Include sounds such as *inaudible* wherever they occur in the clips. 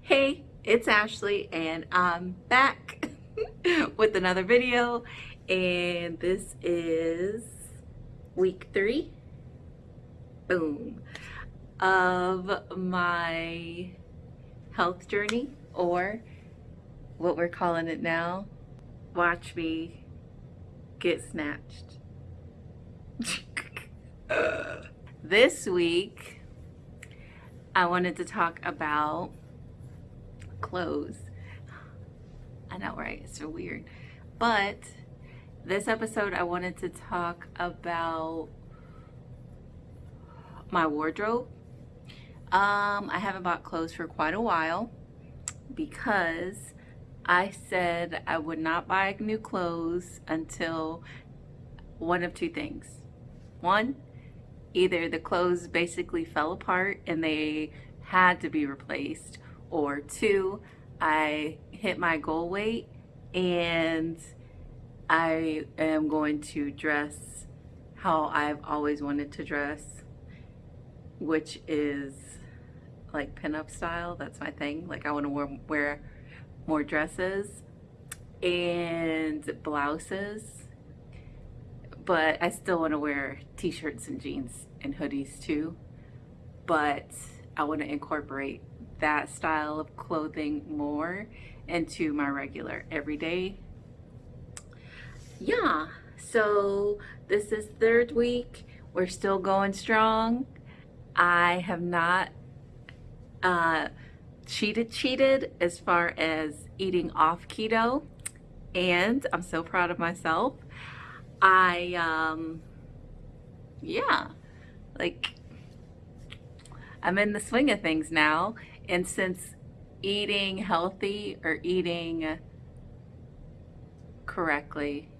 Hey, it's Ashley and I'm back *laughs* with another video and this is week three, boom, of my health journey or what we're calling it now, watch me get snatched. *laughs* this week, I wanted to talk about clothes. I know, right? It's so weird. But this episode, I wanted to talk about my wardrobe. Um, I haven't bought clothes for quite a while because I said I would not buy new clothes until one of two things. One, either the clothes basically fell apart and they had to be replaced, or two, I hit my goal weight and I am going to dress how I've always wanted to dress, which is like pinup style. That's my thing. Like I want to wear, wear more dresses and blouses, but I still want to wear t-shirts and jeans and hoodies too. But I want to incorporate that style of clothing more into my regular everyday. Yeah, so this is third week. We're still going strong. I have not uh, cheated cheated as far as eating off keto and I'm so proud of myself. I, um, yeah, like I'm in the swing of things now. And since eating healthy or eating correctly,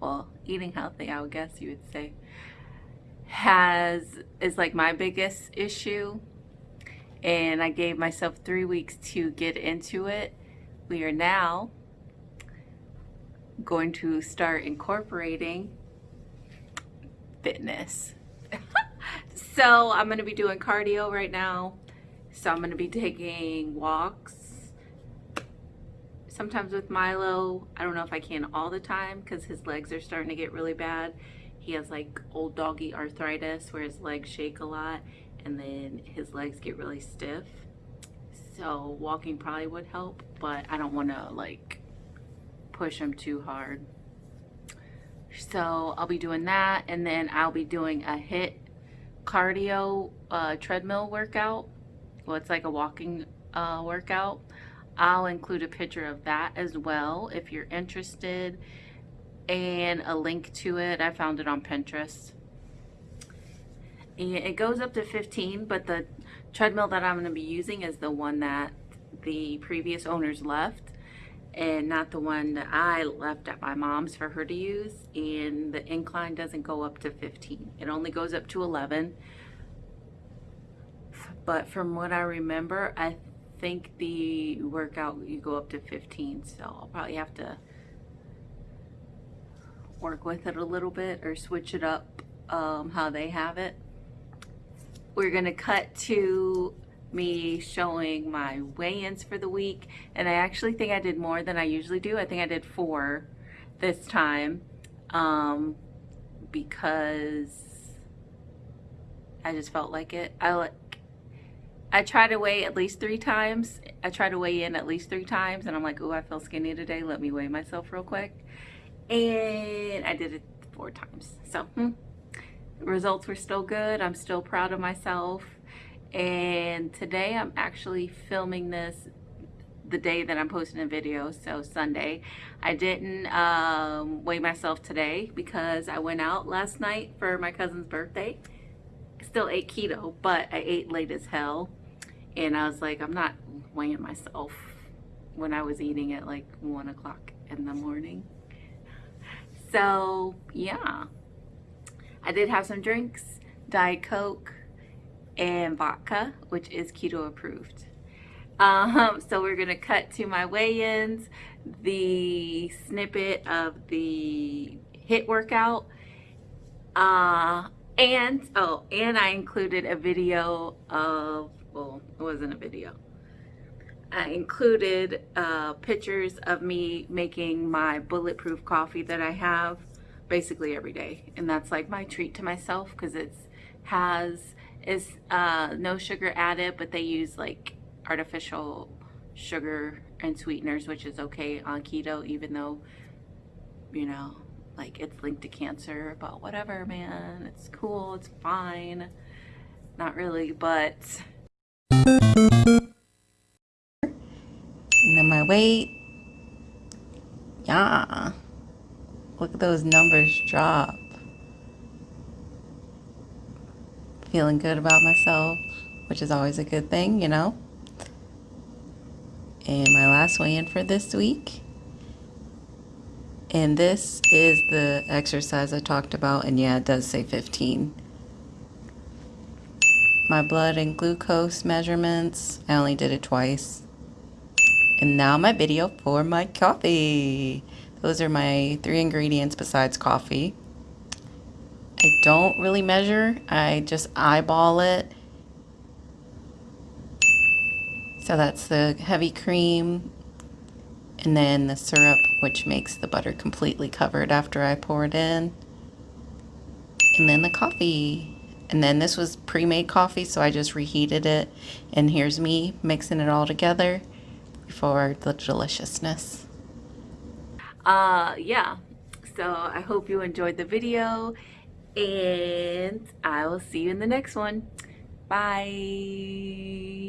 well, eating healthy, I would guess you would say, has, is like my biggest issue and I gave myself three weeks to get into it. We are now going to start incorporating fitness. *laughs* so I'm going to be doing cardio right now. So I'm going to be taking walks. Sometimes with Milo, I don't know if I can all the time because his legs are starting to get really bad. He has like old doggy arthritis where his legs shake a lot and then his legs get really stiff. So walking probably would help, but I don't want to like push them too hard. So I'll be doing that and then I'll be doing a HIIT cardio uh, treadmill workout. Well, it's like a walking uh, workout. I'll include a picture of that as well if you're interested and a link to it. I found it on Pinterest and it goes up to 15 but the treadmill that I'm going to be using is the one that the previous owners left and not the one that I left at my mom's for her to use and the incline doesn't go up to 15 it only goes up to 11 but from what I remember I think the workout you go up to 15 so I'll probably have to work with it a little bit or switch it up um, how they have it. We're gonna cut to me showing my weigh-ins for the week and I actually think I did more than I usually do. I think I did four this time um, because I just felt like it. I like I try to weigh at least three times. I try to weigh in at least three times and I'm like, oh, I feel skinny today. Let me weigh myself real quick. And I did it four times. So, hmm results were still good. I'm still proud of myself. And today I'm actually filming this the day that I'm posting a video, so Sunday. I didn't um, weigh myself today because I went out last night for my cousin's birthday. Still ate keto, but I ate late as hell. And I was like, I'm not weighing myself when I was eating at like one o'clock in the morning. So yeah, I did have some drinks, Diet Coke and vodka, which is keto approved. Um, *laughs* so we're gonna cut to my weigh-ins, the snippet of the HIIT workout, uh, And, oh, and I included a video of, well, it wasn't a video. I included uh, pictures of me making my bulletproof coffee that I have basically every day. And that's like my treat to myself because it has, is uh, no sugar added, but they use like artificial sugar and sweeteners, which is okay on keto, even though, you know, like it's linked to cancer, but whatever, man. It's cool, it's fine. Not really, but. And then my weight. Yeah. Look at those numbers drop. Feeling good about myself, which is always a good thing, you know. And my last weigh in for this week. And this is the exercise I talked about, and yeah, it does say 15. My blood and glucose measurements, I only did it twice. And now my video for my coffee. Those are my three ingredients besides coffee. I don't really measure, I just eyeball it. So that's the heavy cream and then the syrup, which makes the butter completely covered after I pour it in. And then the coffee. And then this was pre-made coffee, so I just reheated it. And here's me mixing it all together for the deliciousness. Uh, yeah. So I hope you enjoyed the video and I will see you in the next one. Bye.